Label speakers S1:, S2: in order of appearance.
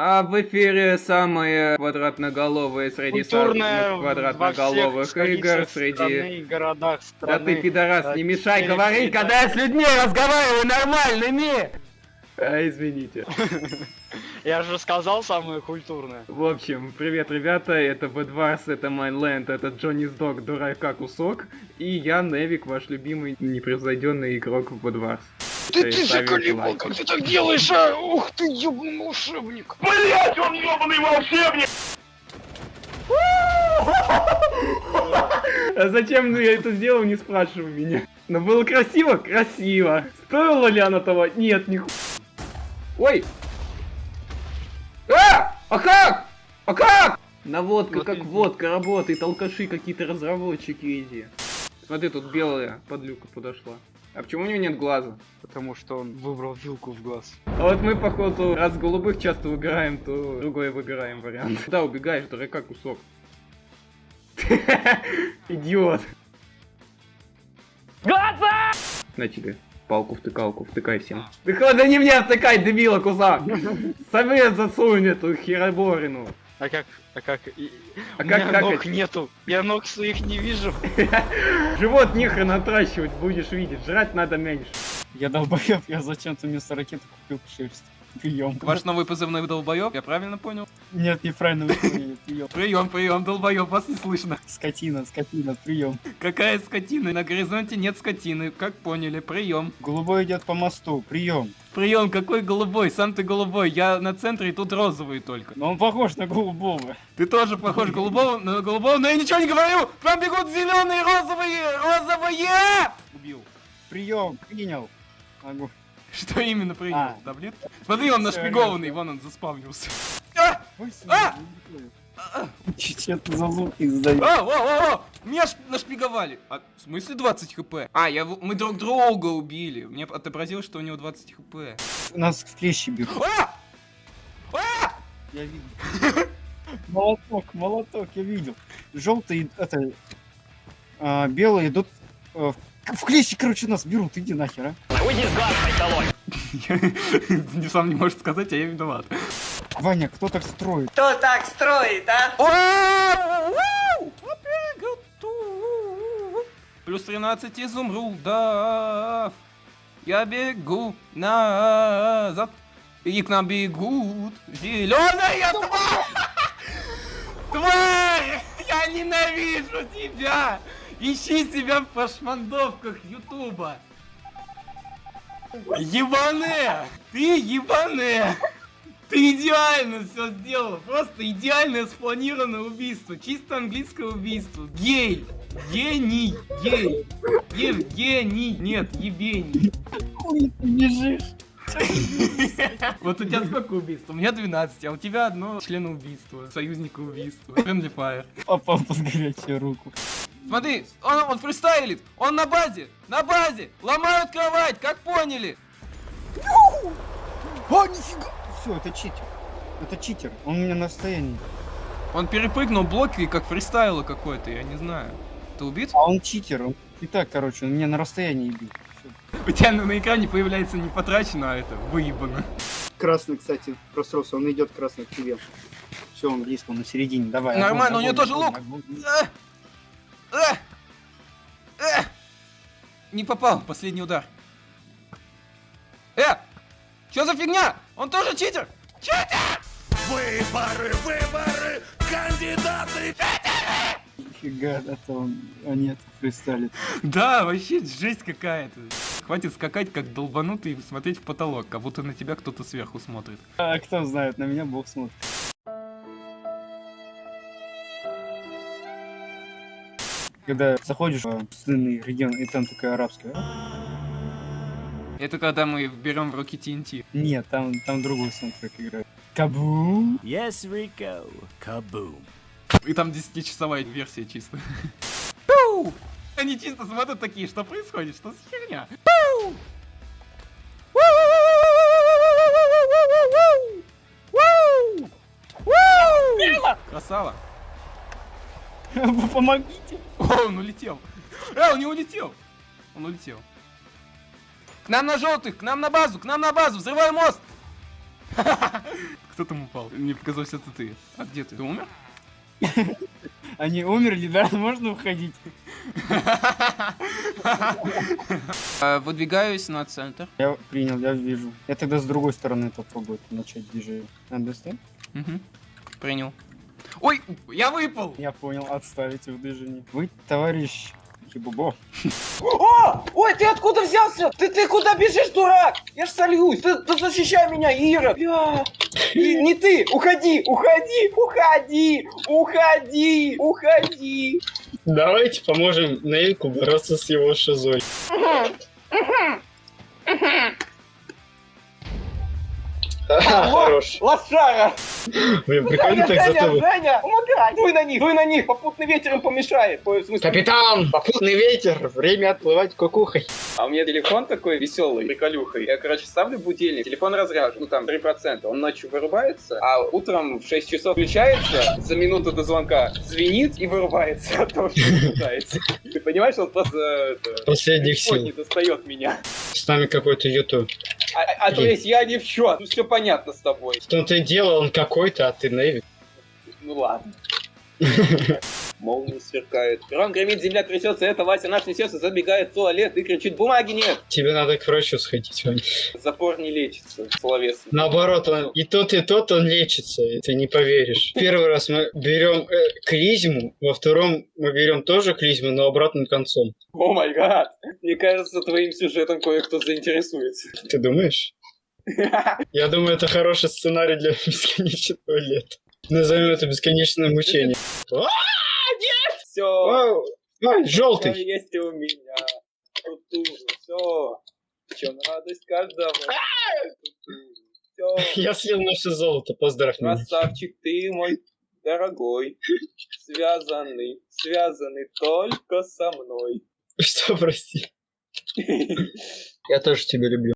S1: А в эфире самые квадратноголовые среди самых квадратноголовых игр среди...
S2: страны, городах
S1: Да
S2: страны.
S1: ты, пидорас,
S2: Да,
S1: не мешай говорить,
S2: всегда.
S1: когда я с людьми разговариваю нормальными! А, извините.
S2: Я же сказал самое культурное.
S1: В общем, привет, ребята, это Бэдварс, это Майнленд, это Джонни Сдог, дурака кусок, и я, Невик, ваш любимый непревзойденный игрок в Бэдварс.
S2: Ты, ты заколебал, как ты так делаешь, а? Ух ты, ёбаный волшебник.
S3: Блять, он ебаный волшебник!
S1: А зачем я это сделал, не спрашивай меня. Но было красиво? Красиво. Стоило ли оно того? Нет, не Ой! А! А как? А как? Наводка
S2: Вот
S1: как водка работает, алкаши какие-то разработчики эти. Смотри, тут белая подлюка подошла. А почему у него нет глаза?
S2: Потому что он выбрал вилку в глаз.
S1: А вот мы, походу, раз голубых часто выбираем, то другой выбираем вариант. Куда убегаешь, дурака кусок? Идиот.
S2: Глаза!
S1: На тебе. Палку втыкалку, втыкай всем. Ты хода не мне втыкай, дебила кусак! Сами засунь эту хероборину.
S2: А как, а как, и-
S1: А
S2: у
S1: как
S2: меня
S1: какать?
S2: ног нету, я ног своих не вижу.
S1: Живот нехрен отращивать, будешь видеть. Жрать надо меньше.
S4: Я долбоёб, я зачем-то вместо ракеты купил шерсть. Прием.
S5: Ваш новый позывной долбоёб, я правильно понял?
S4: Нет, неправильно вы поняли, прием.
S5: Прием, прием, долбоёб, вас не слышно.
S4: Скотина, скотина, прием.
S5: Какая скотина? На горизонте нет скотины, как поняли, прием.
S4: Голубой идет по мосту, прием.
S5: Прием, какой голубой? Сам ты голубой, я на центре и тут розовый только.
S4: Но он похож на голубого.
S5: Ты тоже похож голубого, на голубого, но я ничего не говорю! Там бегут зеленые, розовые, розовые! Убил.
S4: Прием, принял. Могу.
S5: Что именно принял?
S4: А.
S5: Таблетки? Смотри, он нашпигованный, вон он заспавнился. А!
S4: Ой,
S5: А!
S4: Че-то за звуки издаю.
S5: А, о, о, о! Меня ш- нашпиговали. А, в смысле 20 хп? А, я, мы друг друга убили. Мне отобразилось, что у него 20 хп.
S4: Нас в клещи берут.
S5: А!
S4: Я видел. Молоток, молоток, я видел. Желтые, это, а, белые идут э, в, в клещи, короче, нас берут. Иди нахер, а.
S5: Я сам не может сказать, а я виноват.
S4: Ваня, кто так строит?
S6: Кто так строит, а?
S5: Плюс 13 изумрудов. Я бегу назад. И к нам бегут зеленая тварь! Тварь! Я ненавижу тебя! Ищи себя в пошмандовках Ютуба! Ебаная! Ты ебаная! Ты идеально все сделала! Просто идеальное спланированное убийство! Чисто английское убийство! Гей! Гений! Гей! Евгений! Нет, Евгений!
S4: Бежишь.
S5: Вот у тебя сколько убийств? У меня 12, а у тебя одно члена убийства, союзника убийства. Friendly Fire.
S4: Попал под горячую руку.
S5: Смотри, он, он фристайлит! Он на базе! На базе! Ломают кровать, как поняли!
S4: О, нифига! Все, это читер. Это читер. Он у меня на расстоянии.
S5: Он перепрыгнул блоки, как фристайло какой-то, я не знаю. Ты убит?
S4: А он читер. Он... И так, короче, он меня на расстоянии бил.
S5: У тебя на, на экране появляется не потрачено, а это выебано.
S4: Красный, кстати, просрался. Он идет красный к тебе. Все, он близко, он на середине. Давай.
S5: Нормально,
S4: огонь,
S5: у него тоже лук. А! А! А! Не попал, последний удар. Э! Что за фигня? Он тоже читер! Читер!
S3: Выборы, выборы, кандидаты!
S4: Нифига, это он... А нет, фристайлит.
S5: Да, вообще жесть какая-то. Хватит скакать как долбанутый и смотреть в потолок, как будто на тебя кто-то сверху смотрит.
S4: А кто знает, на меня бог смотрит. Когда заходишь в пустынный регион, и там такая арабская.
S5: Это когда мы берем в руки TNT.
S4: Нет, там, там другой саундтрек играет. Кабум!
S3: Yes, Rico. Kaboom.
S5: И там 10-часовая версия чисто. Пу! Они чисто смотрят такие, что происходит, что за херня? Пу! Красава.
S4: Помогите!
S5: О, он улетел. Э, он не улетел. Он улетел. К нам на желтых, к нам на базу, к нам на базу, взрывай мост.
S7: Кто там упал? Мне показалось, это ты. А где ты? Ты умер?
S8: Они умерли, да? Можно уходить?
S7: А, Выдвигаюсь на центр.
S8: Я принял, я вижу. Я тогда с другой стороны попробую начать движение. Understand?
S7: Мгм. Принял. Ой, я выпал!
S8: Я понял, отставить в движении. Вы, товарищ Хибубо.
S5: О! Ой, ты откуда взялся? Ты, ты куда бежишь, дурак? Я ж сольюсь. Ты, ты защищай меня, Ира. Бля. И не ты. Уходи, уходи, уходи, уходи, уходи.
S4: Давайте поможем Нейку бороться с его шизой. Хорош.
S5: Лошара.
S4: Блин, прикольно так зато вы-
S5: Женя, помогай. Дуй на них, дуй на них. Попутный ветер им помешает.
S4: Капитан! Попутный ветер! Время отплывать кукухой.
S5: А у меня телефон такой веселый, приколюхой. Я, короче, ставлю будильник, телефон разряжен, ну там 3%. Он ночью вырубается, а утром в 6 часов включается, за минуту до звонка звенит и вырубается от того, что пытается. Ты понимаешь, он просто это,
S4: Последних сил.
S5: не достает меня.
S4: С нами какой-то ютуб.
S5: А, а- а то есть я ни в счет. Ну все понятно с тобой.
S4: В том-то и дело, он какой-то, а ты Нейвик.
S5: Ну ладно. Молния сверкает. Гром гремит, земля трясется, это Вася наш несется, забегает в туалет и кричит, бумаги нет.
S4: Тебе надо к врачу сходить, Вань.
S5: Запор не лечится, словесно.
S4: Наоборот, он и тот, и тот он лечится, и ты не поверишь. Первый раз мы берем э, клизму, во втором мы берем тоже клизму, но обратным концом.
S5: О май гад! Мне кажется, твоим сюжетом кое-кто заинтересуется.
S4: Ты думаешь? Я думаю, это хороший сценарий для бесконечного лета. Назовем это бесконечное мучение.
S5: Все,
S4: Вау! Ай, желтый!
S5: есть у меня. Все. В чем радость каждого? Все.
S4: Я съел наше золото, поздравь меня.
S5: Красавчик ты мой дорогой. Связанный, связанный только со мной.
S4: Что, прости? Я тоже тебя люблю.